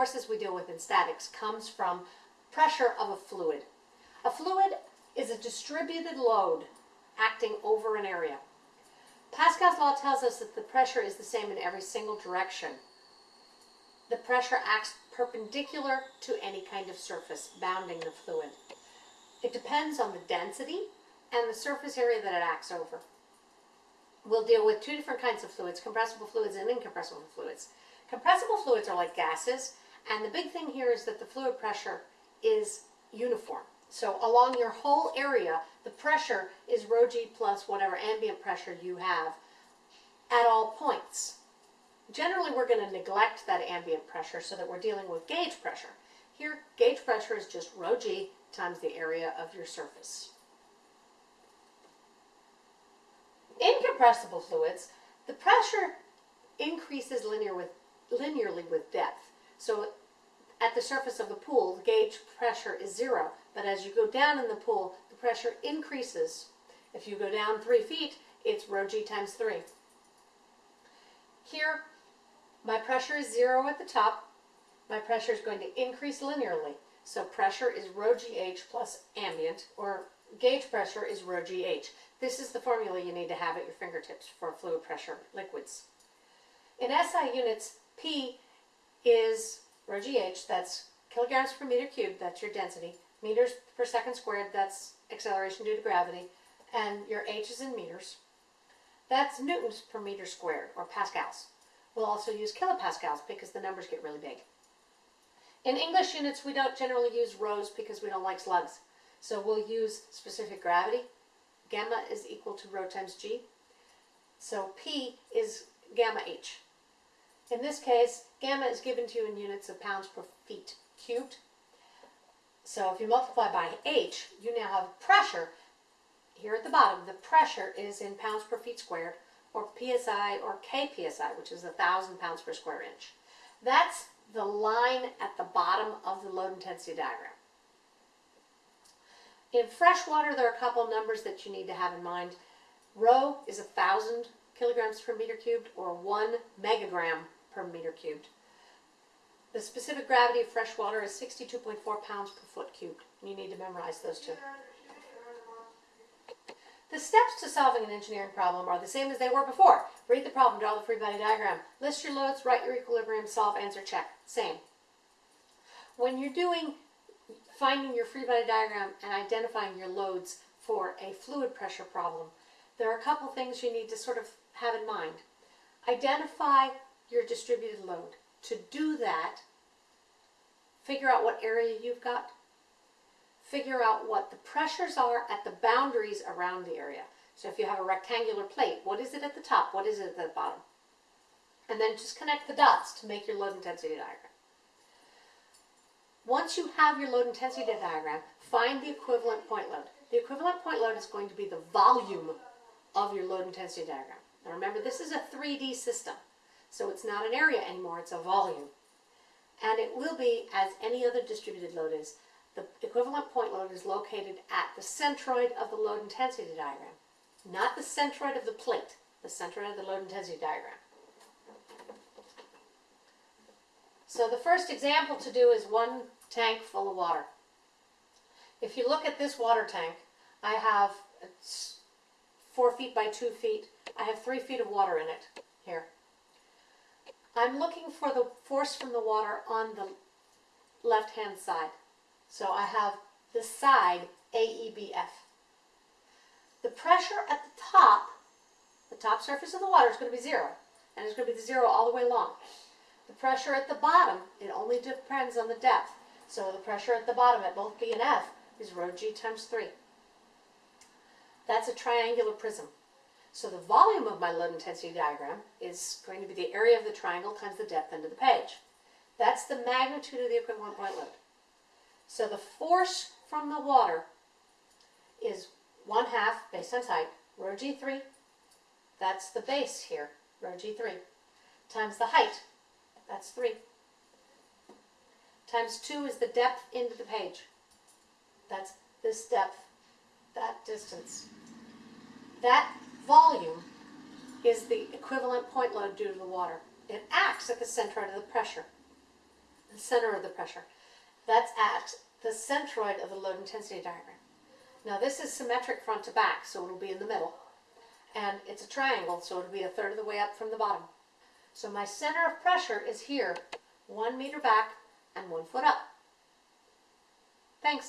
forces we deal with in statics comes from pressure of a fluid. A fluid is a distributed load acting over an area. Pascal's law tells us that the pressure is the same in every single direction. The pressure acts perpendicular to any kind of surface bounding the fluid. It depends on the density and the surface area that it acts over. We'll deal with two different kinds of fluids, compressible fluids and incompressible fluids. Compressible fluids are like gases, and the big thing here is that the fluid pressure is uniform. So along your whole area, the pressure is rho g plus whatever ambient pressure you have at all points. Generally, we're going to neglect that ambient pressure so that we're dealing with gauge pressure. Here, gauge pressure is just rho g times the area of your surface. In compressible fluids, the pressure increases linear with, linearly with depth. So at the surface of the pool, the gauge pressure is zero, but as you go down in the pool, the pressure increases. If you go down three feet, it's rho g times three. Here, my pressure is zero at the top. My pressure is going to increase linearly. So pressure is rho gh plus ambient, or gauge pressure is rho gh. This is the formula you need to have at your fingertips for fluid pressure liquids. In SI units, P is rho gh, that's kilograms per meter cubed, that's your density, meters per second squared, that's acceleration due to gravity, and your h is in meters. That's newtons per meter squared, or pascals. We'll also use kilopascals because the numbers get really big. In English units, we don't generally use rhos because we don't like slugs. So we'll use specific gravity. Gamma is equal to rho times g. So P is gamma h. In this case, gamma is given to you in units of pounds per feet cubed. So if you multiply by h, you now have pressure. Here at the bottom, the pressure is in pounds per feet squared, or psi, or kpsi, which is 1,000 pounds per square inch. That's the line at the bottom of the load intensity diagram. In fresh water, there are a couple numbers that you need to have in mind. Rho is 1,000 kilograms per meter cubed, or 1 megagram per meter cubed. The specific gravity of fresh water is 62.4 pounds per foot cubed. You need to memorize those two. The steps to solving an engineering problem are the same as they were before. Read the problem, draw the free body diagram, list your loads, write your equilibrium, solve, answer, check. Same. When you're doing finding your free body diagram and identifying your loads for a fluid pressure problem, there are a couple things you need to sort of have in mind. Identify your distributed load. To do that, figure out what area you've got, figure out what the pressures are at the boundaries around the area. So if you have a rectangular plate, what is it at the top? What is it at the bottom? And then just connect the dots to make your load intensity diagram. Once you have your load intensity diagram, find the equivalent point load. The equivalent point load is going to be the volume of your load intensity diagram. Now remember, this is a 3D system, so it's not an area anymore, it's a volume. And it will be, as any other distributed load is, the equivalent point load is located at the centroid of the load intensity diagram, not the centroid of the plate, the centroid of the load intensity diagram. So the first example to do is one tank full of water. If you look at this water tank, I have four feet by two feet. I have three feet of water in it here. I'm looking for the force from the water on the left-hand side. So I have the side AEBF. The pressure at the top, the top surface of the water is going to be zero. And it's going to be zero all the way along. The pressure at the bottom, it only depends on the depth. So the pressure at the bottom at both B and F is rho g times 3. That's a triangular prism. So the volume of my load intensity diagram is going to be the area of the triangle times the depth into the page. That's the magnitude of the equivalent point load. So the force from the water is 1 half, based on height, rho g3, that's the base here, rho g3, times the height, that's 3, times 2 is the depth into the page. That's this depth, that distance. That volume is the equivalent point load due to the water. It acts at the center of the pressure. the center of the pressure. That's at the centroid of the load intensity diagram. Now this is symmetric front to back, so it'll be in the middle. And it's a triangle, so it'll be a third of the way up from the bottom. So my center of pressure is here, one meter back and one foot up. Thanks.